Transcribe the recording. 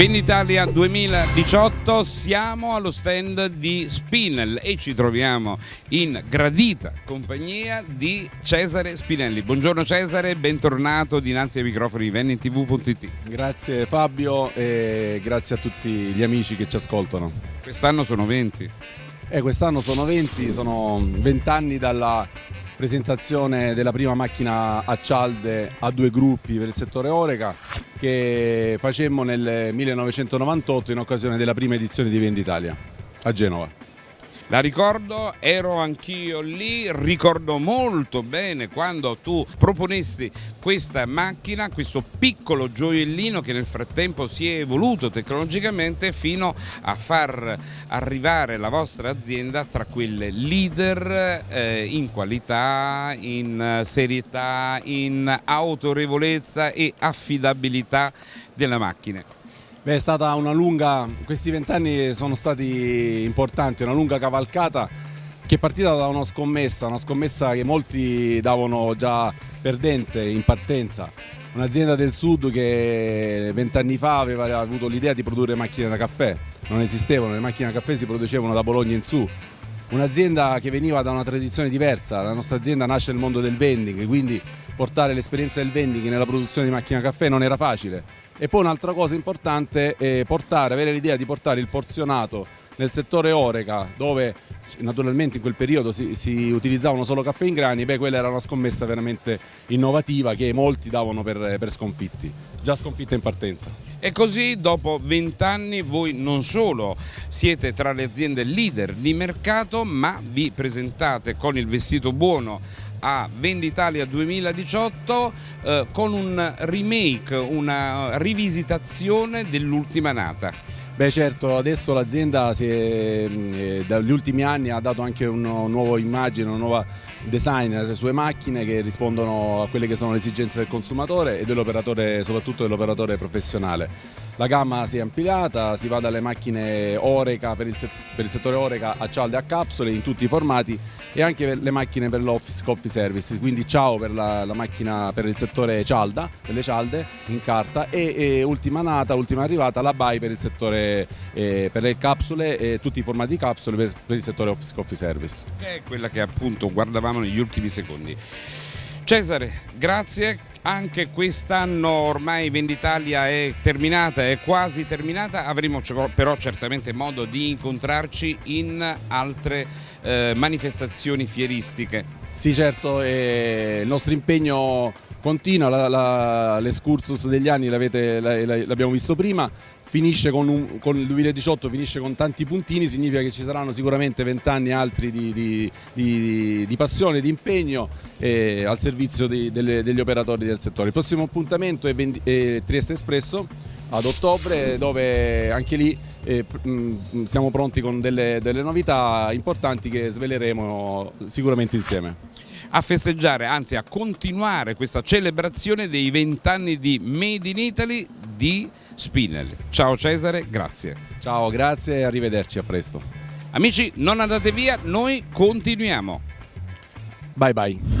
Venditalia 2018 siamo allo stand di Spinel e ci troviamo in gradita compagnia di Cesare Spinelli. Buongiorno Cesare, bentornato dinanzi ai microfoni di VenniTV.it. Grazie Fabio e grazie a tutti gli amici che ci ascoltano. Quest'anno sono 20. Eh, quest'anno sono 20, sono 20 anni dalla presentazione della prima macchina a cialde a due gruppi per il settore Oreca che facemmo nel 1998 in occasione della prima edizione di Venditalia a Genova. La ricordo, ero anch'io lì, ricordo molto bene quando tu proponesti questa macchina, questo piccolo gioiellino che nel frattempo si è evoluto tecnologicamente fino a far arrivare la vostra azienda tra quelle leader eh, in qualità, in serietà, in autorevolezza e affidabilità della macchina. Beh, è stata una lunga, questi vent'anni sono stati importanti, una lunga cavalcata che è partita da una scommessa, una scommessa che molti davano già perdente in partenza. Un'azienda del sud che vent'anni fa aveva avuto l'idea di produrre macchine da caffè, non esistevano, le macchine da caffè si producevano da Bologna in su. Un'azienda che veniva da una tradizione diversa, la nostra azienda nasce nel mondo del vending, quindi portare l'esperienza del vending nella produzione di macchine da caffè non era facile e poi un'altra cosa importante è portare, avere l'idea di portare il porzionato nel settore Oreca dove naturalmente in quel periodo si, si, utilizzavano solo caffè in grani, beh quella era una scommessa veramente innovativa che molti davano per, per sconfitti, già sconfitta in partenza. E così dopo vent'anni voi non solo siete tra le aziende leader di mercato ma vi presentate con il vestito buono a Venditalia 2018 eh, con un remake, una rivisitazione dell'ultima nata. Beh certo, adesso l'azienda eh, dagli ultimi anni ha dato anche una nuova immagine, una nuova design alle sue macchine che rispondono a quelle che sono le esigenze del consumatore e dell'operatore, soprattutto dell'operatore professionale. La gamma si è ampliata, si va dalle macchine Oreca per il, per il settore Oreca a cialde a capsule in tutti i formati e anche per le macchine per l'office coffee service, quindi ciao per la, la, macchina per il settore cialda, delle cialde in carta e, e ultima nata, ultima arrivata la BAI per il settore eh, per le capsule e tutti i formati di capsule per, per il settore office coffee service. Che è quella che appunto guardavamo negli ultimi secondi. Cesare, grazie. Anche quest'anno ormai Venditalia è terminata, è quasi terminata, avremo però certamente modo di incontrarci in altre eh, manifestazioni fieristiche. Sì certo, il nostro impegno continua, l'escursus degli anni l'abbiamo visto prima, finisce con, un, con, il 2018 finisce con tanti puntini, significa che ci saranno sicuramente vent'anni altri di, di, di, di, passione, di impegno eh, al servizio delle, degli operatori del settore. Il prossimo appuntamento è, è Trieste Espresso ad ottobre dove anche lì eh, mh, siamo pronti con delle, delle novità importanti che sveleremo sicuramente insieme a festeggiare, anzi a continuare questa celebrazione dei vent'anni di Made in Italy di Spinel. Ciao Cesare, grazie. Ciao, grazie e arrivederci, a presto. Amici, non andate via, noi continuiamo. Bye bye.